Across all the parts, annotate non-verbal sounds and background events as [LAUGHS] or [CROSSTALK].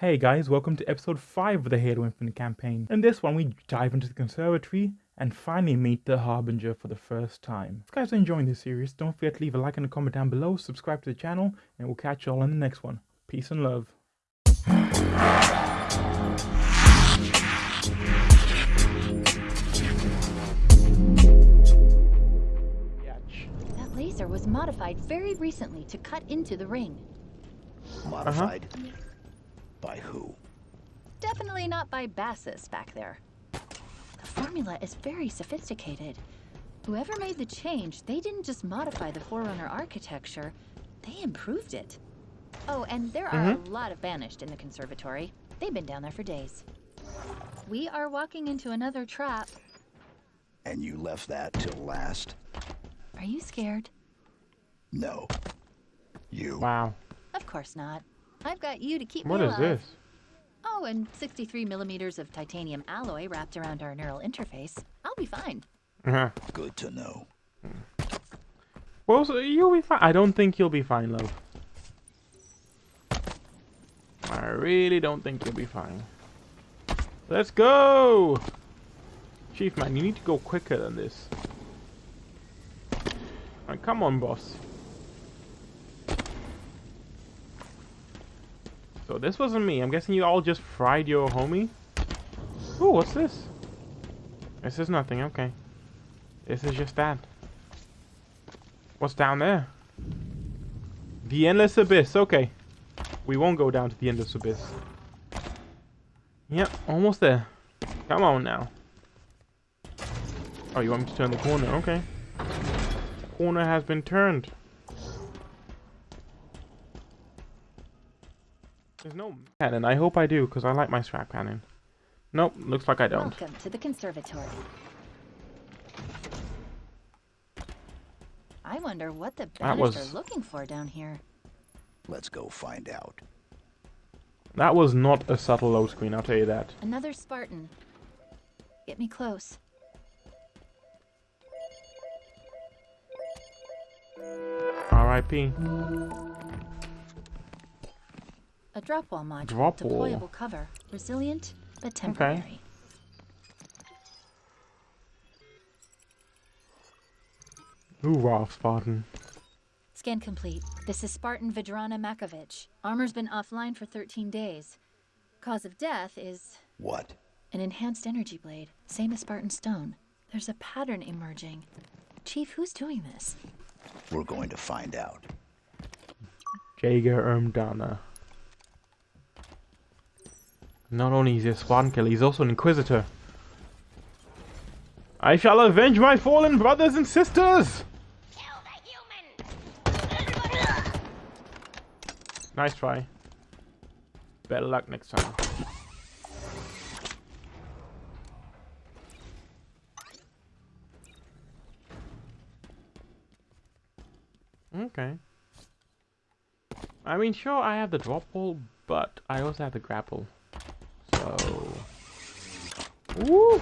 Hey guys, welcome to episode 5 of the Halo Infinite campaign. In this one, we dive into the conservatory and finally meet the Harbinger for the first time. If you guys are enjoying this series, don't forget to leave a like and a comment down below, subscribe to the channel, and we'll catch you all in the next one. Peace and love. That laser was modified very recently to cut into the ring. Modified? Uh-huh. By who? Definitely not by Bassus back there. The formula is very sophisticated. Whoever made the change, they didn't just modify the Forerunner architecture, they improved it. Oh, and there are mm-hmm. a lot of Banished in the conservatory. They've been down there for days. We are walking into another trap. And you left that till last? Are you scared? No. You. Wow. Of course not. I've got you to keep What me is alive. this? Oh, and 63 millimeters of titanium alloy wrapped around our neural interface. I'll be fine. Uh-huh. Good to know. Well, so you'll be fine. I don't think you'll be fine, love. I really don't think you'll be fine. Let's go! Chief man, you need to go quicker than this. Alright, come on, boss. So this wasn't me. I'm guessing you all just fried your homie? Ooh, what's this? This is nothing, okay. This is just that. What's down there? The Endless Abyss, okay. We won't go down to the Endless Abyss. Yep, almost there. Come on now. Oh, you want me to turn the corner? Okay. Corner has been turned. There's no cannon. I hope I do, because I like my strap cannon. Nope, looks like I don't. Welcome to the conservatory. I wonder what the That banished was- are looking for down here. Let's go find out. That was not a subtle low screen, I'll tell you that. Another Spartan. Get me close. R.I.P. A drop wall module. Drop wall. Deployable cover. Resilient, but temporary. Hoorah, Spartan. Scan complete. This is Spartan Vidrana Makovich. Armor's been offline for 13 days. Cause of death is What? an enhanced energy blade, same as Spartan Stone. There's a pattern emerging. Chief, who's doing this? We're going to find out. Jega 'Rdomnai. Not only is he a Spartan killer, he's also an Inquisitor. I shall avenge my fallen brothers and sisters! Nice try. Better luck next time. Okay. I mean, sure, I have the drop wall, but I also have the grapple. Woo!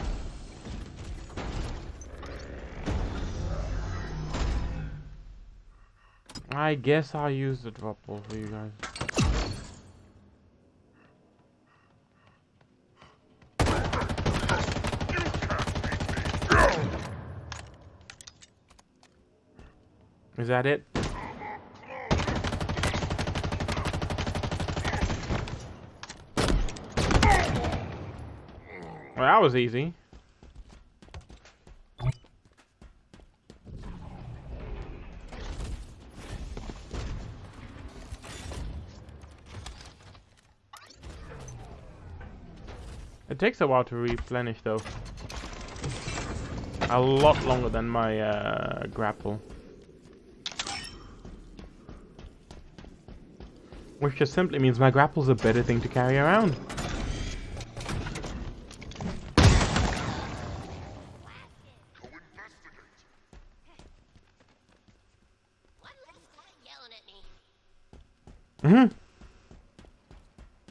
I guess I'll use the drop wall for you guys. Is that it? Well, that was easy. It takes a while to replenish though. A lot longer than my uh, grapple. Which just simply means my grapple's a better thing to carry around. Mm hmm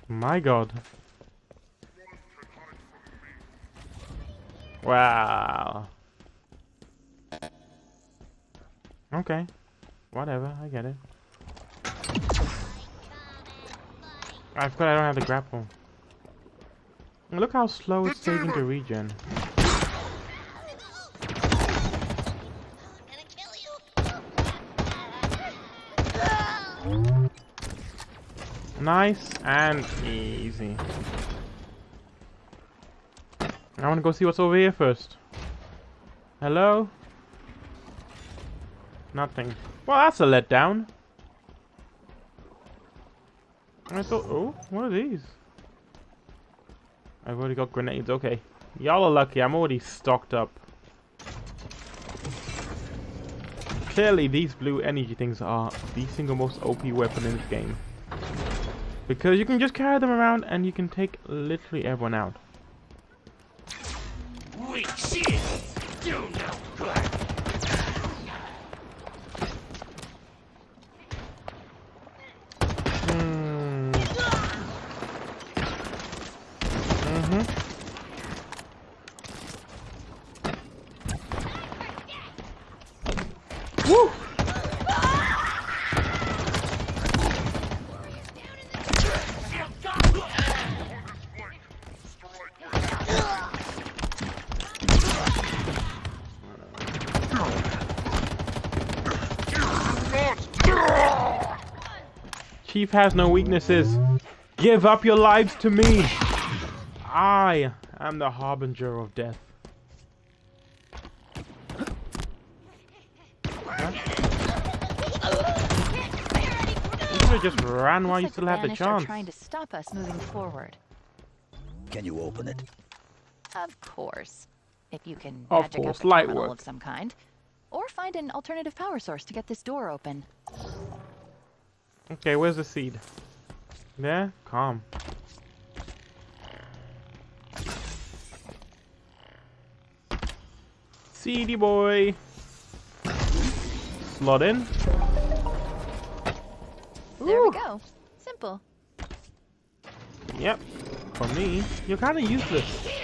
My god. Wow. Okay. Whatever, I get it. I forgot I don't have the grapple. Look how slow it's taking to regen. Nice and easy. I want to go see what's over here first. Hello? Nothing. Well, that's a letdown. I thought, oh, what are these? I've already got grenades, okay. Y'all are lucky, I'm already stocked up. Clearly, these blue energy things are the single most OP weapon in this game. Because you can just carry them around and you can take literally everyone out. Chief has no weaknesses. Give up your lives to me. I am the harbinger of death. You could have just ran while you still had the Banished chance. Are trying to stop us moving forward. Can you open it? Of course. If you can Of magic course, up a light terminal work. of some kind. Or find an alternative power source to get this door open. Okay, where's the seed? There? Calm. Seedy boy. Slot in. There Ooh. we go. Simple. Yep. For me, you're kind of useless.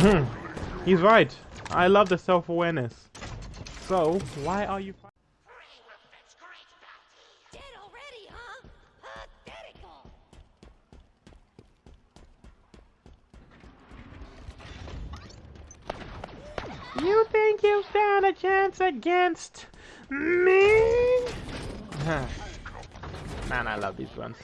Mhm. He's right. I love the self-awareness. So, why are you... You think you stand a chance against me? [LAUGHS] Man, I love these ones.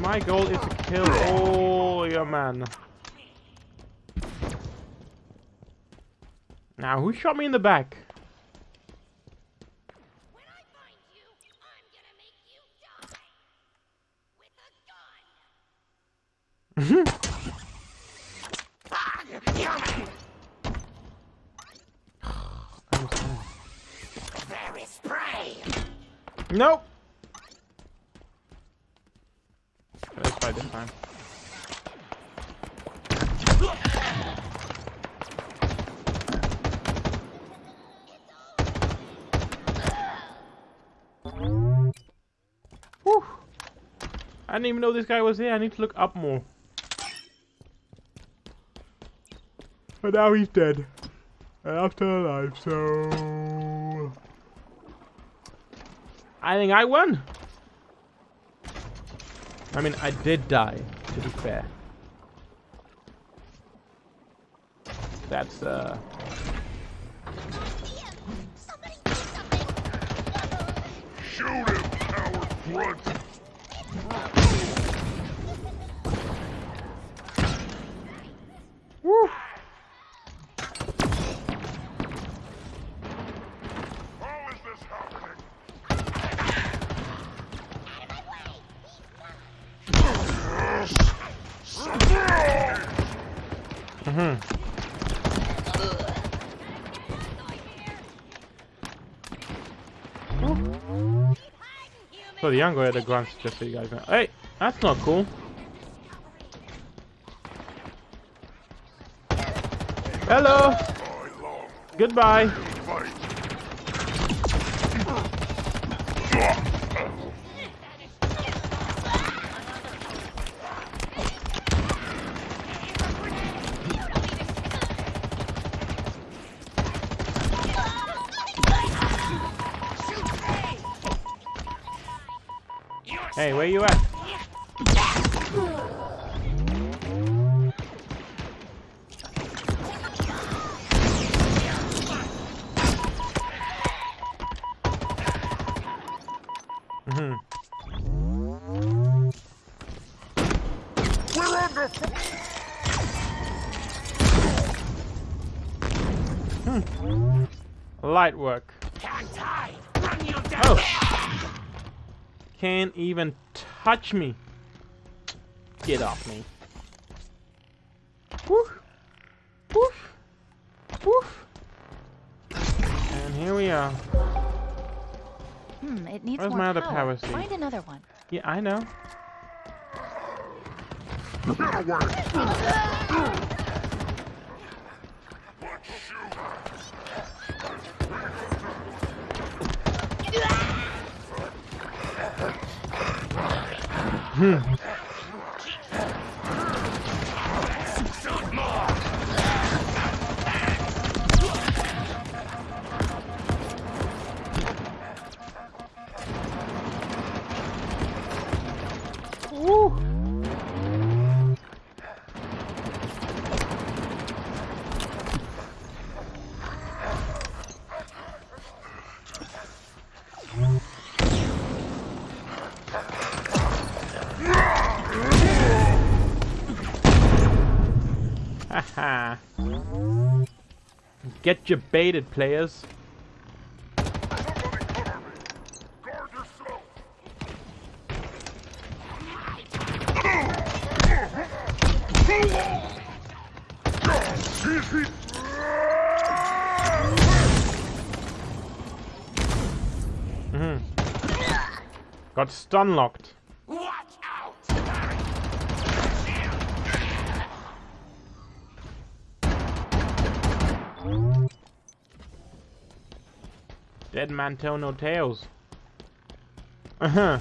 My goal is to kill all your men. Now, who shot me in the back? When I find you, I'm gonna make you die. With a gun. I'm sorry. There is prey! Nope. Let's try this time. Whew. I didn't even know this guy was here. I need to look up more. But now he's dead. And I'm still alive, so... I think I won. I mean, I did die, to be fair. That's, uh... Shoot him, coward grunt! So the younger the grunts, just so you guys know. Hey, that's not cool. Hello. Goodbye. Hey, where you at? Mhm. Under f- Light work. Can't even touch me. Get off me. Woof. Woof. Woof. And here we are. Hmm, it needs Where's more my other power. power seed? Find another one. Yeah, I know. [LAUGHS] Get away. Get your baited, players. Mhm. Got stun locked. Man tell no tales. Uh huh.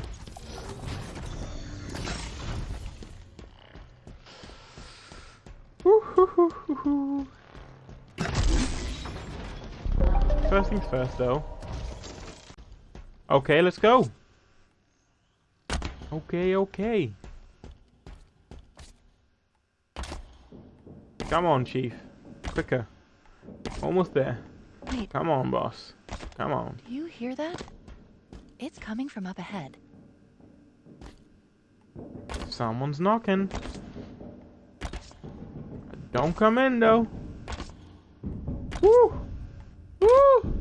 First things first, though. Okay, let's go. Okay, okay. Come on, Chief. Quicker. Almost there. Wait, Come on, boss. Come on. do you hear that? It's coming from up ahead. Someone's knocking. Don't come in though. Woo! Woo!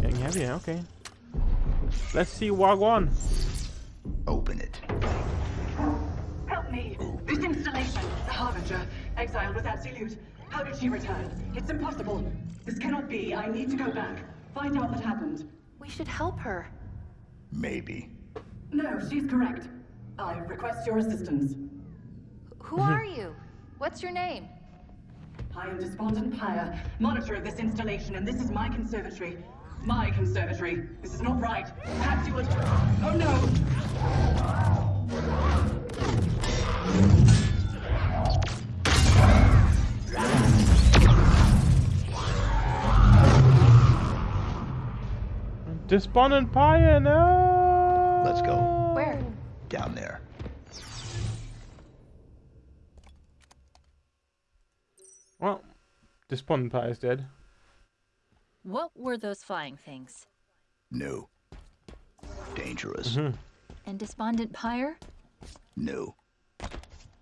Getting heavier, okay. Let's see Wagwan. Open it. Help me! This installation, the Harbinger, exiled with Absolute. How did she return? It's impossible. This cannot be. I need to go back. Find out what happened. We should help her. Maybe. No, she's correct. I request your assistance. Who hmm. are you? What's your name? I am Despondent Pyre, monitor of this installation, and this is my conservatory. My conservatory. This is not right. Perhaps you would. Oh no! Despondent Pyre, no! Let's go. Where? Down there. Well, Despondent Pyre's dead. What were those flying things? No. Dangerous. hmm And Despondent Pyre? No.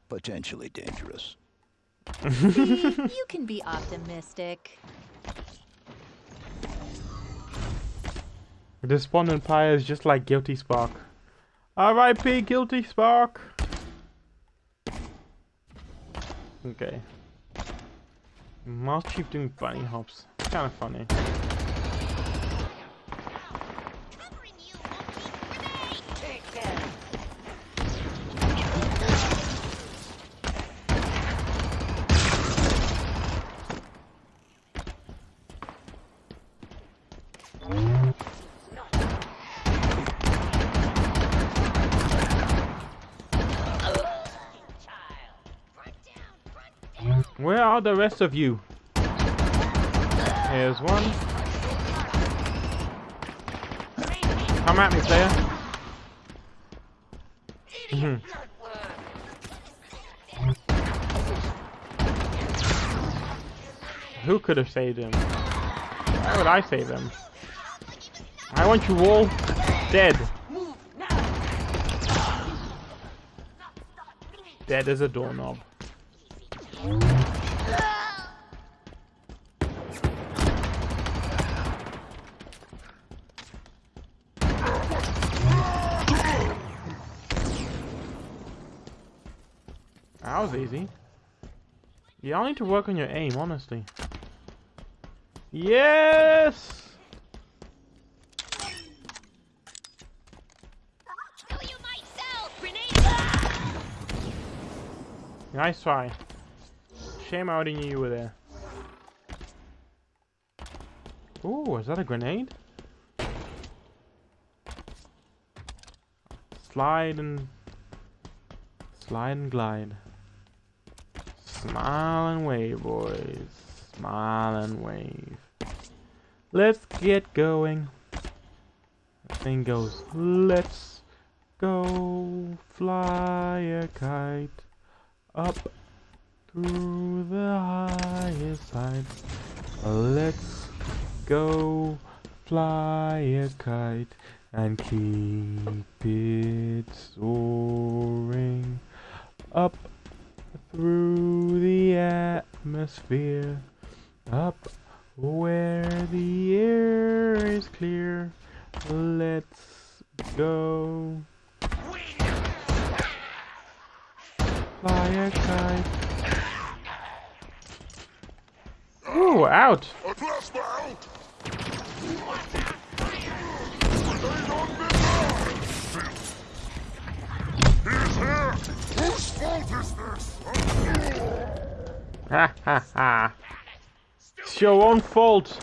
Potentially dangerous. See, [LAUGHS] you can be optimistic. Despondent Pyre is just like Guilty Spark. R.I.P. Guilty Spark! Okay. Mouse Chief doing bunny hops. Kinda funny. Where are the rest of you? Here's one. Come at me, player. Mhm. Who could have saved him? Why would I save him? I want you all dead. Dead as a doorknob. Easy. You all need to work on your aim, honestly. Yes! Kill you myself, grenade! Nice try. Shame I didn't knew you were there. Ooh, is that a grenade? Slide and... Slide and glide. Smile and wave, boys. Smile and wave. Let's get going. The thing goes, let's go fly a kite up through the highest heights. Let's go fly a kite and keep it soaring up through the atmosphere, up where the air is clear. Let's go fly a kite. Ooh, out! Whose fault is this? Ha ha ha. It's your own fault.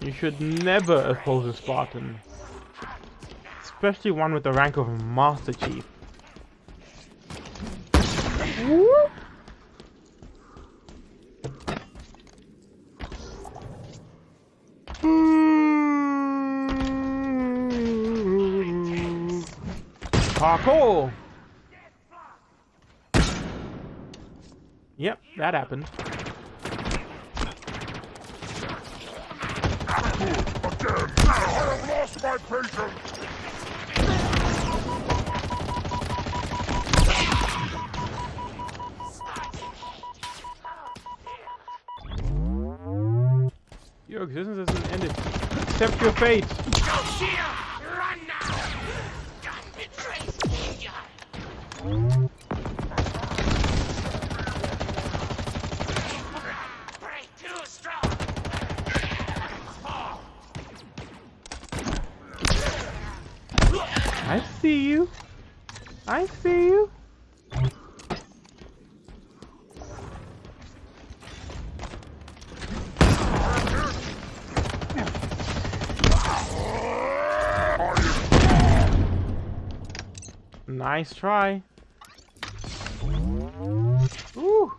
You should never oppose a Spartan. Especially one with the rank of Master Chief. Parkour! Yep, that happened. Your existence hasn't ended. Accept your fate. I see you. Nice try. Ooh.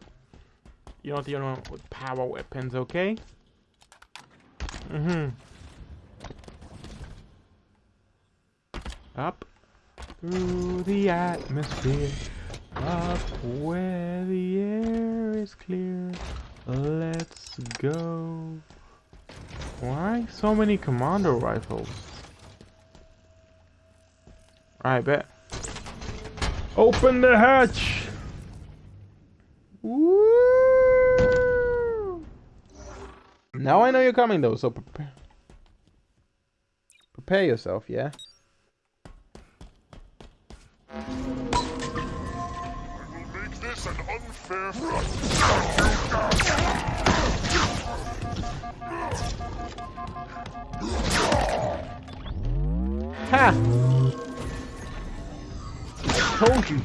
You're not the only one with power weapons, okay? Mm-hmm. Up through the atmosphere, up where the air is clear. Let's go. Why so many commando rifles? I bet. Open the hatch! Woo! Now I know you're coming though, so prepare. Prepare yourself, yeah? Ha! Told you.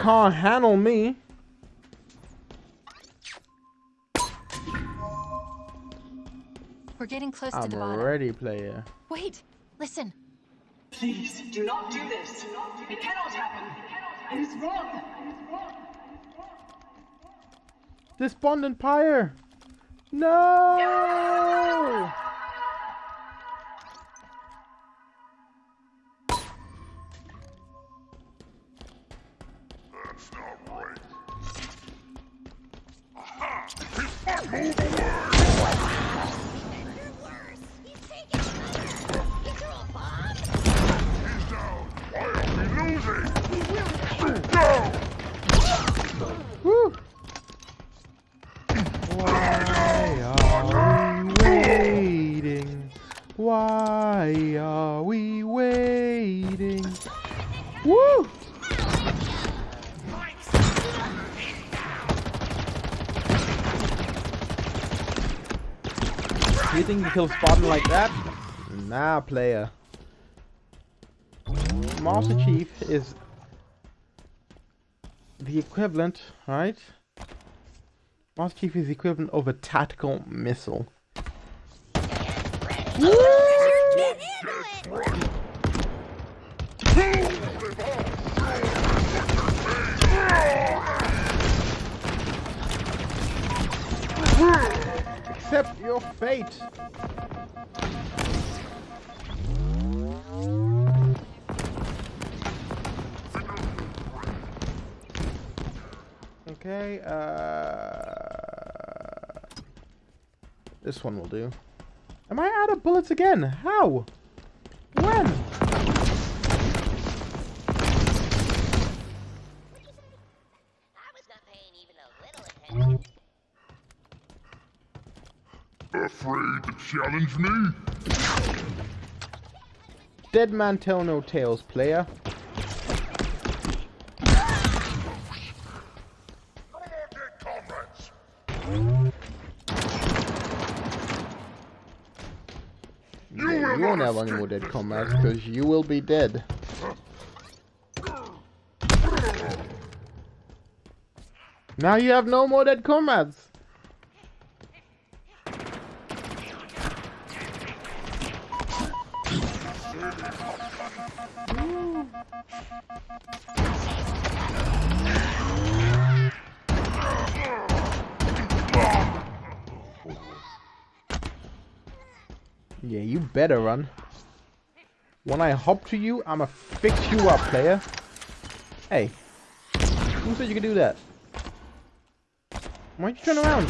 Can't handle me. We're getting close to I'm the a bottom. ready player. Wait, listen. Please, do not do this. It cannot happen. It is wrong. Despondent Pyre! No! That's not right. Aha! Why are we waiting? Woo! You think you kill Spartan like that? Nah, player. Master Chief is the equivalent, right? Master Chief is the equivalent of a tactical missile. Accept your fate. Okay, uh... This one will do. Am I out of bullets again? How? When? I was not paying even a little attention. Afraid to challenge me? Dead man tell no tales, player. No more dead comrades! You won't have any more dead comrades because you will be dead. Now you have no more dead comrades. Better run. When I hop to you, I'ma fix you up, player. Hey, who said you could do that? Why'd you turn around?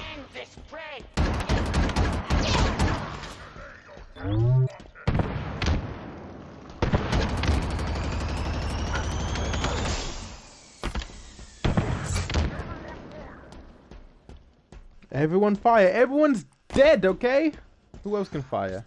End this prey! Everyone fire. Everyone's dead, okay? Who else can fire?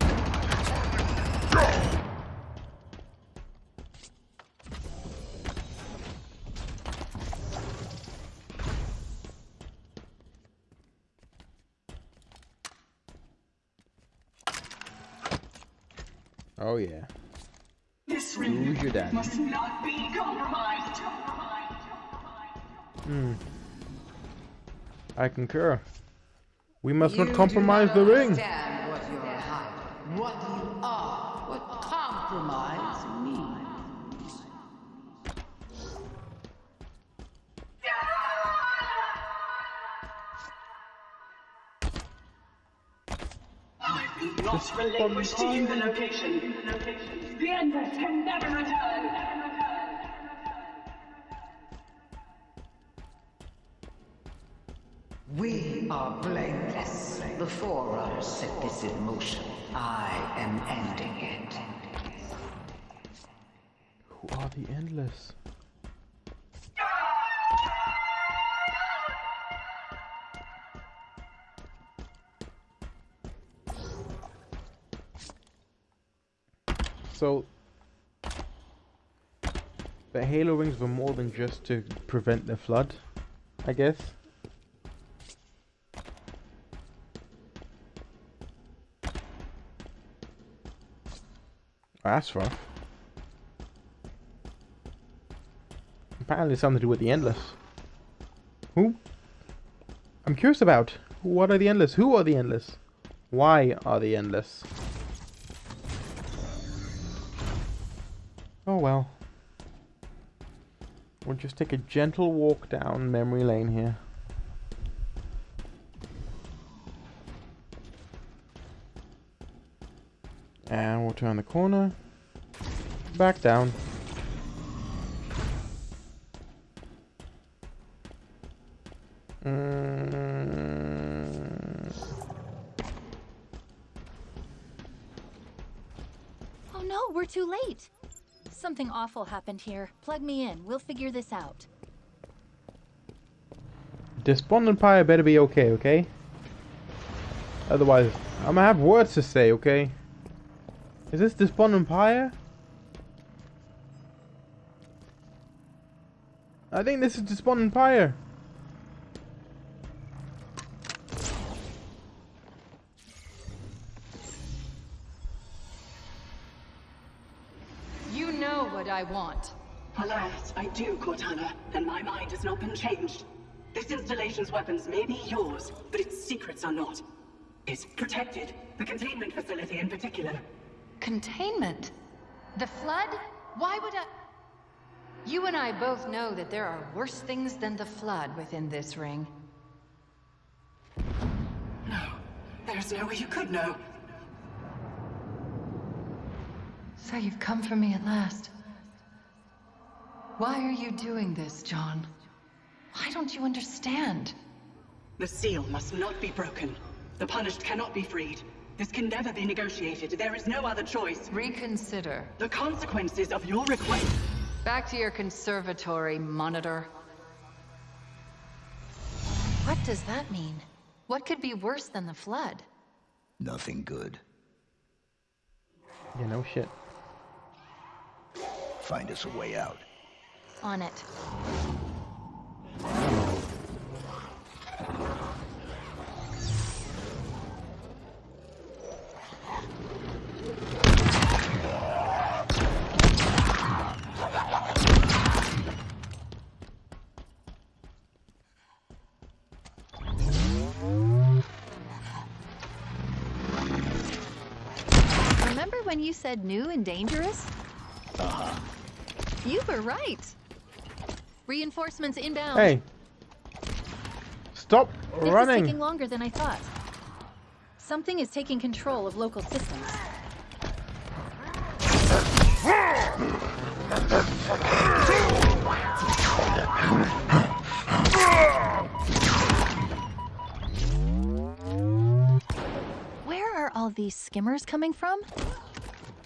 Oh yeah. This Who's your dad? must not be compromised. Hmm. I concur. We must You not compromise do the ring. understand what you're hiding, what you are, what compromise means. Not relinquish to you the location. The Endless can never return. We are blameless. The Forerunners set this in motion. I am ending it. Who are the endless? So the Halo rings were more than just to prevent the flood, I guess. That's rough. Apparently something to do with the endless. Who? I'm curious about. What are the endless? Who are the endless? Why are the endless? Oh well. We'll just take a gentle walk down memory lane here. And we'll turn the corner. Back down. Mm, Oh no, we're too late. Something awful happened here. Plug me in. We'll figure this out. Despondent Pyre better be okay, okay? Otherwise, I'm gonna have words to say, okay? Is this the Despondent Pyre? I think this is the Despondent Pyre. You know what I want. Alas, I do, Cortana, and my mind has not been changed. This installation's weapons may be yours, but its secrets are not. It's protected, the containment facility in particular. Containment? The Flood? Why would I... You and I both know that there are worse things than the Flood within this ring. No, there's no way you could know. So you've come for me at last. Why are you doing this, John? Why don't you understand? The seal must not be broken. The punished cannot be freed. This can never be negotiated. There is no other choice. Reconsider. The consequences of your request. Back to your conservatory, Monitor. What does that mean? What could be worse than the Flood? Nothing good. Yeah, no shit. Find us a way out. On it. Said new and dangerous? Uh-huh. You were right. Reinforcements inbound. Hey! Stop This running! is taking longer than I thought. Something is taking control of local systems. Where are all these skimmers coming from?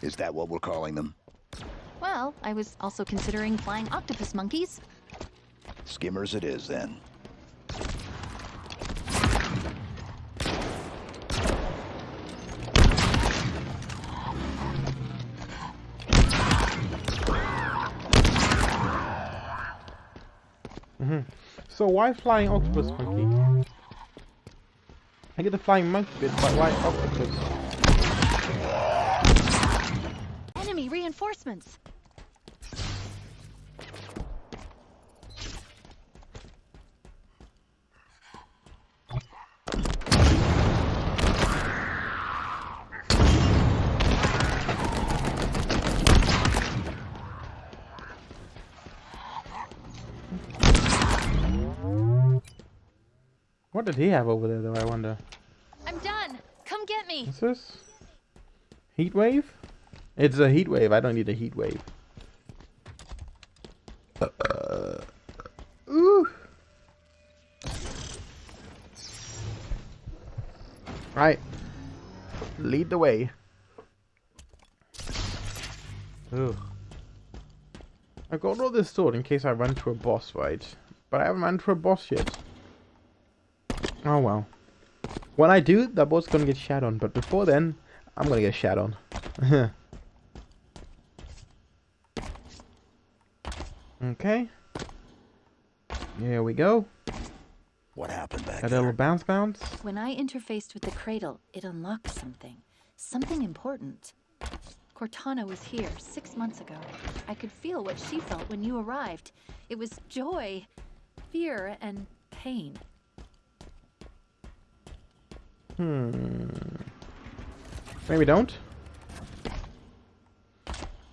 Is that what we're calling them? Well, I was also considering flying octopus monkeys. Skimmers it is, then. Mm-hmm. So why flying octopus monkey? I get the flying monkey bit, but why octopus? Reinforcements. What did he have over there, though? I wonder. I'm done. Come get me. What's this? Heat wave? It's a heat wave. I don't need a heat wave. Uh, ooh. Right. Lead the way. Ugh. I got all this sword in case I run to a boss, right? But I haven't run to a boss yet. Oh well. When I do, that boat's gonna get shat on, but before then, I'm gonna get shat on. [LAUGHS] okay. Here we go. What happened back Got a there? little bounce bounce. When I interfaced with the cradle, it unlocked something. Something important. Cortana was here six months ago. I could feel what she felt when you arrived. It was joy, fear, and pain. Hmm. Maybe don't.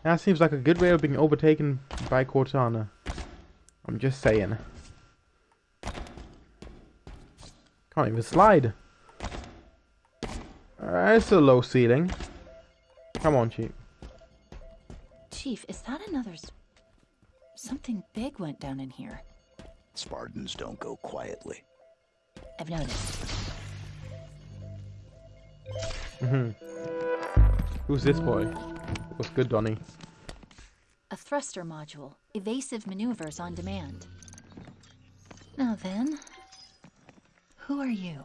That seems like a good way of being overtaken by Cortana. I'm just saying. Can't even slide. Uh, it's a low ceiling. Come on, Chief. Chief, is that another... Something big went down in here. Spartans don't go quietly. I've noticed. hmm Who's this boy? What's good, Donnie? Thruster module. Evasive maneuvers on demand. Now then, who are you?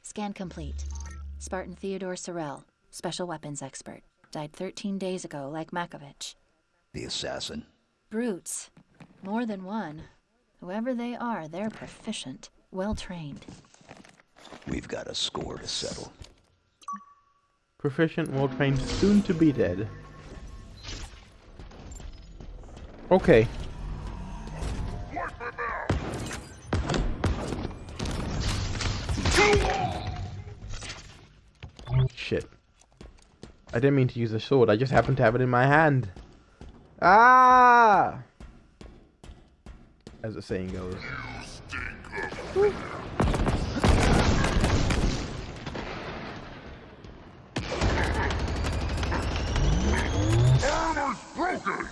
Scan complete. Spartan Theodore Sorel, special weapons expert. Died 13 days ago, like Makovich. The assassin. Brutes. More than one. Whoever they are, they're proficient, well trained. We've got a score to settle. Proficient, well trained, soon to be dead. Okay. Shit. I didn't mean to use a sword, I just happened to have it in my hand. Ah! As the saying goes. Armor's broken!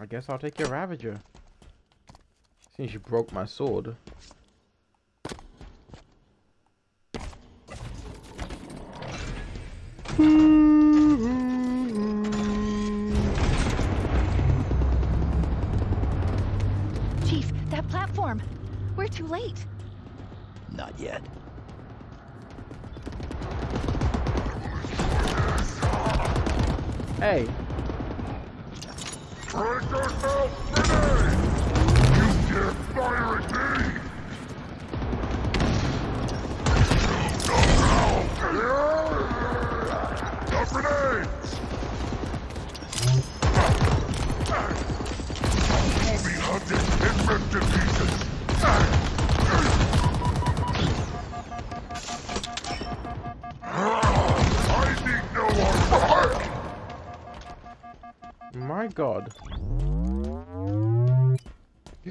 I guess I'll take your Ravager. Since you broke my sword. Yet. Hey,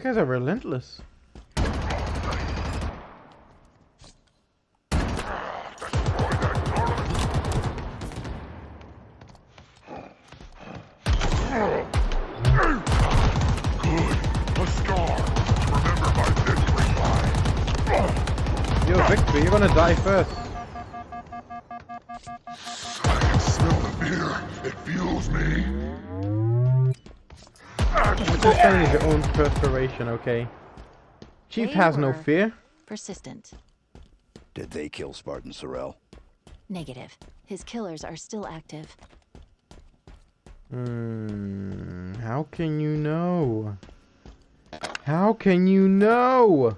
guys are relentless. Perspiration, okay? Chief They has no fear. Persistent. Did they kill Spartan Sorel? Negative. His killers are still active. Hmm, how can you know? How can you know?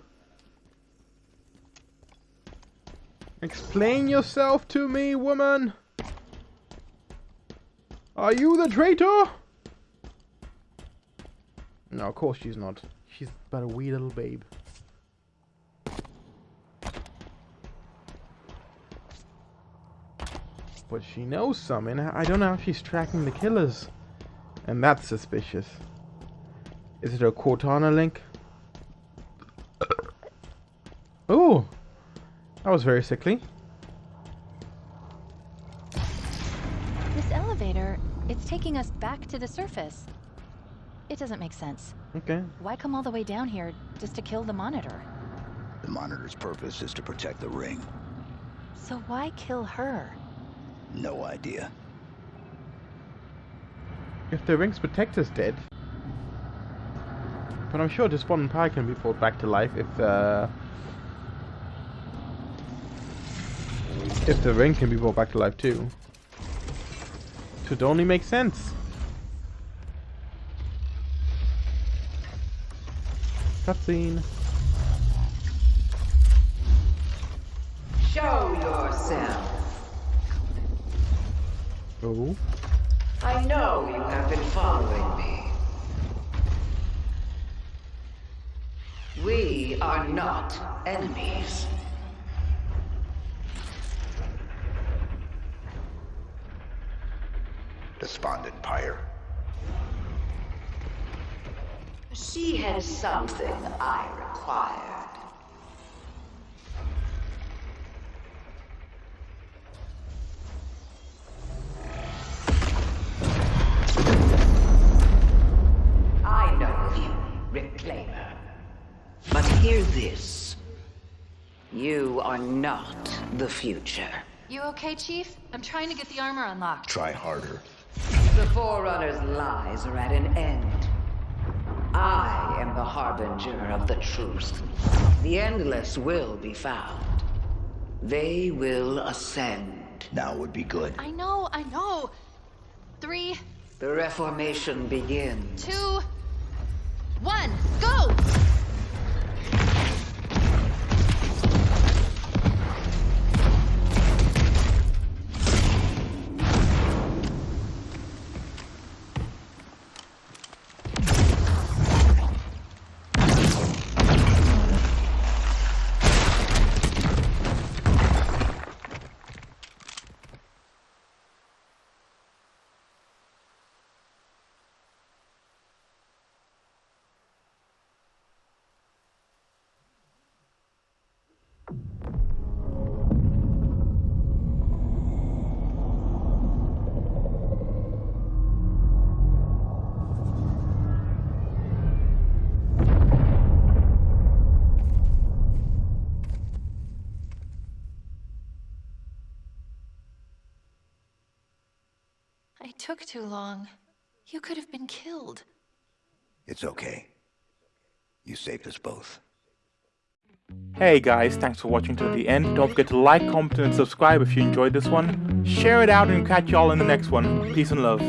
Explain yourself to me, woman! Are you the traitor? No, of course she's not. She's but a wee little babe. But she knows something. I don't know if she's tracking the killers. And that's suspicious. Is it a Cortana link? [COUGHS] oh! That was very sickly. This elevator, it's taking us back to the surface. It doesn't make sense. Okay. Why come all the way down here just to kill the monitor? The monitor's purpose is to protect the ring. So why kill her? No idea. If the ring's protector's dead. But I'm sure this one pie can be brought back to life if uh if the ring can be brought back to life too. Should only make sense. Cutscene. Show yourself. Oh. I know you have been following me. We are not enemies. Despondent pyre. She has something I required. I know of you, Reclaimer. But hear this. You are not the future. You okay, Chief? I'm trying to get the armor unlocked. Try harder. The Forerunner's lies are at an end. I am the harbinger of the truth. The Endless will be found. They will ascend. Now would be good. I know, I know. Three, The Reformation begins. two, one, go! Took too long. You could have been killed. It's okay. You saved us both. Hey guys, thanks for watching to the end. Don't forget to like, comment, and subscribe if you enjoyed this one. Share it out and catch y'all in the next one. Peace and love.